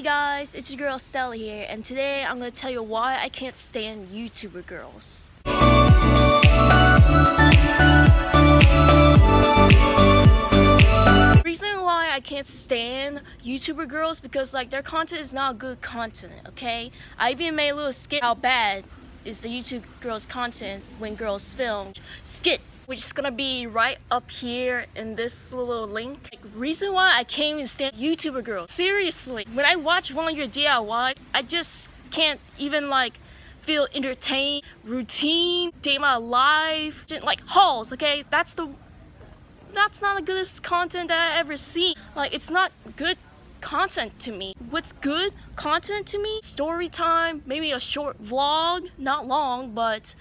Hey guys, it's your girl Stella here, and today I'm going to tell you why I can't stand YouTuber girls. reason why I can't stand YouTuber girls because like their content is not good content, okay? I even made a little skit how bad is the YouTube girls content when girls film. Skit which is gonna be right up here in this little link. Like, reason why I can't stand YouTuber girls. Seriously, when I watch one of your DIY, I just can't even like feel entertained, routine, day my life, like hauls, okay? That's the that's not the goodest content that I ever see. Like it's not good content to me. What's good content to me? Story time, maybe a short vlog, not long, but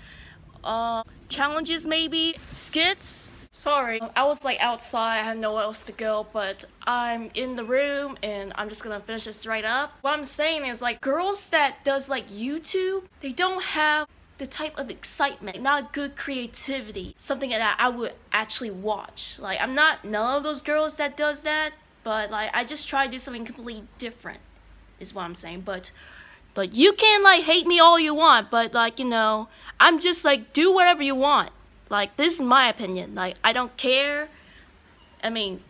uh challenges maybe, skits. Sorry, I was like outside, I had nowhere else to go, but I'm in the room and I'm just gonna finish this right up. What I'm saying is like girls that does like YouTube, they don't have the type of excitement, not good creativity, something that I would actually watch. Like I'm not none of those girls that does that, but like I just try to do something completely different is what I'm saying. But but you can like hate me all you want, but like, you know, I'm just like do whatever you want. Like this is my opinion. Like I don't care. I mean,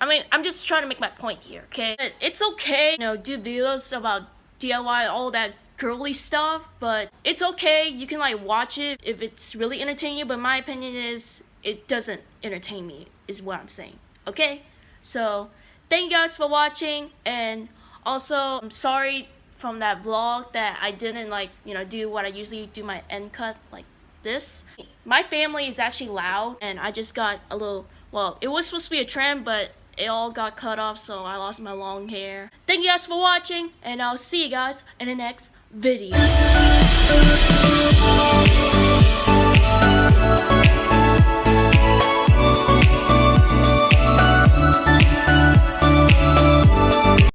I mean, I'm just trying to make my point here, okay? It's okay, you know, do videos about DIY, all that girly stuff, but it's okay. You can like watch it if it's really entertaining you, but my opinion is it doesn't entertain me, is what I'm saying, okay? So, thank you guys for watching, and also, I'm sorry from that vlog that I didn't like, you know, do what I usually do my end cut like this. My family is actually loud and I just got a little, well, it was supposed to be a trim, but it all got cut off so I lost my long hair. Thank you guys for watching and I'll see you guys in the next video.